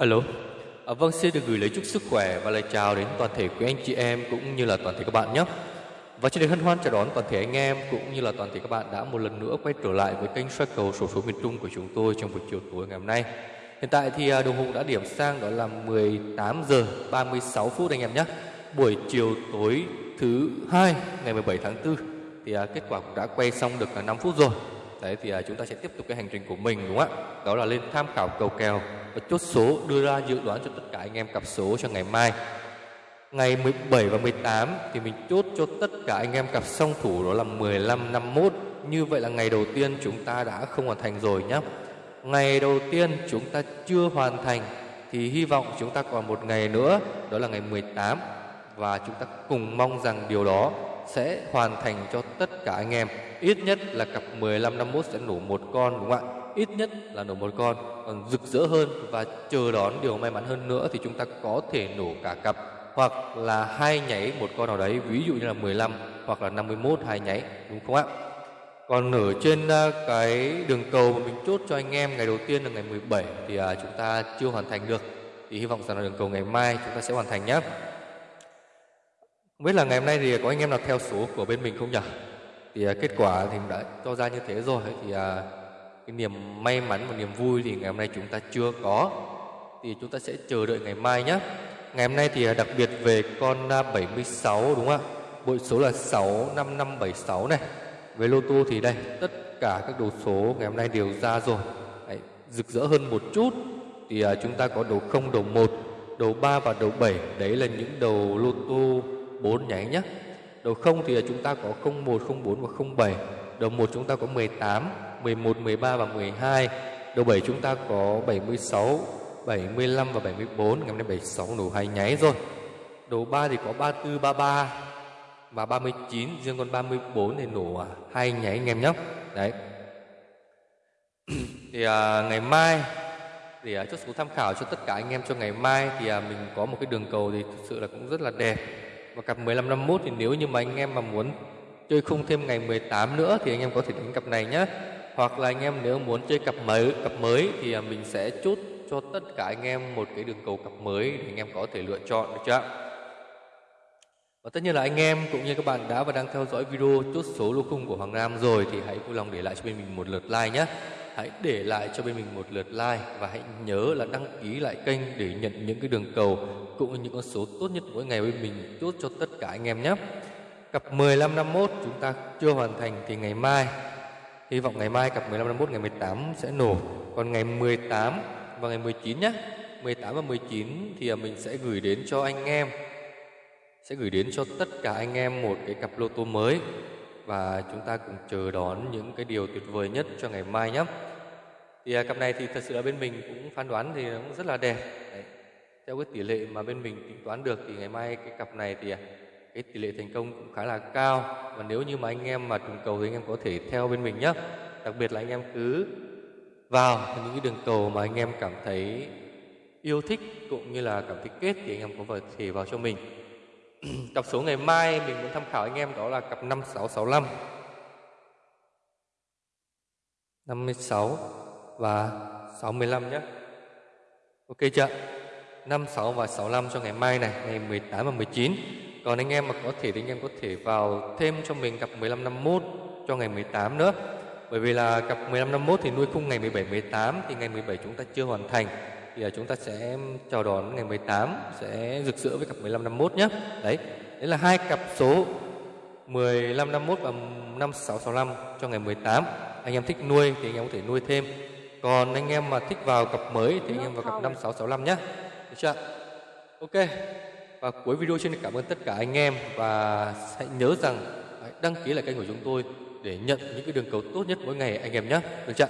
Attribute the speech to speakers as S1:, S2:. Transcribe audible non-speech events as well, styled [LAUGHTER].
S1: Alo, à, vâng xin được gửi lời chúc sức khỏe và lời chào đến toàn thể quý anh chị em cũng như là toàn thể các bạn nhé. Và trên đây hân hoan chào đón toàn thể anh em cũng như là toàn thể các bạn đã một lần nữa quay trở lại với kênh soi cầu sổ số miền Trung của chúng tôi trong buổi chiều tối ngày hôm nay. Hiện tại thì à, đồng hồ đã điểm sang đó là 18 giờ 36 phút anh em nhé. Buổi chiều tối thứ hai ngày 17 tháng 4 thì à, kết quả cũng đã quay xong được 5 phút rồi. Đấy thì à, chúng ta sẽ tiếp tục cái hành trình của mình đúng không ạ? Đó là lên tham khảo cầu kèo và chốt số đưa ra dự đoán cho tất cả anh em cặp số cho ngày mai. Ngày 17 và 18 thì mình chốt cho tất cả anh em cặp song thủ đó là 15 51. Như vậy là ngày đầu tiên chúng ta đã không hoàn thành rồi nhé. Ngày đầu tiên chúng ta chưa hoàn thành thì hy vọng chúng ta còn một ngày nữa đó là ngày 18 và chúng ta cùng mong rằng điều đó sẽ hoàn thành cho tất cả anh em. Ít nhất là cặp 15 51 sẽ nổ một con đúng không ạ? Ít nhất là nổ một con. Còn rực rỡ hơn và chờ đón điều may mắn hơn nữa thì chúng ta có thể nổ cả cặp hoặc là hai nháy một con nào đấy, ví dụ như là 15 hoặc là 51 hai nháy đúng không ạ? Còn ở trên à, cái đường cầu mà mình chốt cho anh em ngày đầu tiên là ngày 17 thì à, chúng ta chưa hoàn thành được. Thì hy vọng rằng là đường cầu ngày mai chúng ta sẽ hoàn thành nhé. Không biết là ngày hôm nay thì có anh em nào theo số của bên mình không nhỉ? Thì à, kết quả thì đã cho ra như thế rồi thì à, cái niềm may mắn và niềm vui thì ngày hôm nay chúng ta chưa có. Thì chúng ta sẽ chờ đợi ngày mai nhé. Ngày hôm nay thì à, đặc biệt về con à, 76 đúng không ạ? Bội số là 65576 này. về lô tô thì đây, tất cả các đầu số ngày hôm nay đều ra rồi. Đấy, rực rỡ hơn một chút thì à, chúng ta có đầu 0, đầu 1, đầu 3 và đầu 7. Đấy là những đầu lô tô 4 nháy nhé. Đầu 0 thì chúng ta có 01, 04 và 07. Đầu 1 chúng ta có 18, 11, 13 và 12. Đầu 7 chúng ta có 76, 75 và 74. Ngày hôm nay 76 nổ 2 nháy rồi. Đầu 3 thì có 34, 33 và 39. Riêng con 34 thì nổ à, hai nháy anh em nhé. Đấy. [CLEARS THROAT] thì à, ngày mai để à, chốt số tham khảo cho tất cả anh em cho ngày mai thì à, mình có một cái đường cầu thì thực sự là cũng rất là đẹp và cặp 15 51 thì nếu như mà anh em mà muốn chơi khung thêm ngày 18 nữa thì anh em có thể đánh cặp này nhé. Hoặc là anh em nếu muốn chơi cặp mới cặp mới thì à, mình sẽ chốt cho tất cả anh em một cái đường cầu cặp mới để anh em có thể lựa chọn được chưa Và tất nhiên là anh em cũng như các bạn đã và đang theo dõi video chốt số lô khung của Hoàng Nam rồi thì hãy vui lòng để lại cho bên mình một lượt like nhé. Hãy để lại cho bên mình một lượt like và hãy nhớ là đăng ký lại kênh để nhận những cái đường cầu cũng như những con số tốt nhất mỗi ngày bên mình chốt cho tất cả anh em nhé. Cặp 15 51 chúng ta chưa hoàn thành thì ngày mai, hy vọng ngày mai cặp 15 51 ngày 18 sẽ nổ. Còn ngày 18 và ngày 19 nhé. 18 và 19 thì à, mình sẽ gửi đến cho anh em, sẽ gửi đến cho tất cả anh em một cái cặp lô tô mới và chúng ta cùng chờ đón những cái điều tuyệt vời nhất cho ngày mai nhé. Thì à, cặp này thì thật sự là bên mình cũng phán đoán thì cũng rất là đẹp. Đấy. Theo cái tỷ lệ mà bên mình tính toán được thì ngày mai cái cặp này thì à, cái tỷ lệ thành công cũng khá là cao và nếu như mà anh em mà trùng cầu thì anh em có thể theo bên mình nhé. Đặc biệt là anh em cứ vào những cái đường cầu mà anh em cảm thấy yêu thích cũng như là cảm thấy kết thì anh em có thể vào cho mình [CLEARS THROAT] cặp số ngày mai, mình muốn tham khảo anh em đó là cặp 5665 56 và 65 nhé. Ok chưa? 56 và 65 cho ngày mai này, Ngày 18 và 19 Còn anh em mà có thể thì anh em có thể vào thêm cho mình cặp 1551 cho ngày 18 nữa. Bởi vì là cặp 1551 thì nuôi khung ngày 17 18 Thì ngày 17 chúng ta chưa hoàn thành thì chúng ta sẽ chào đón ngày 18 sẽ rực rỡ với cặp 15 51 nhé. Đấy, đấy là hai cặp số 15 51 và 5665 cho ngày 18. Anh em thích nuôi thì anh em có thể nuôi thêm. Còn anh em mà thích vào cặp mới thì anh em vào cặp 5665 nhé. Được chưa? Ok. Và cuối video xin cảm ơn tất cả anh em và hãy nhớ rằng hãy đăng ký lại kênh của chúng tôi để nhận những cái đường cầu tốt nhất mỗi ngày anh em nhé. Được chưa?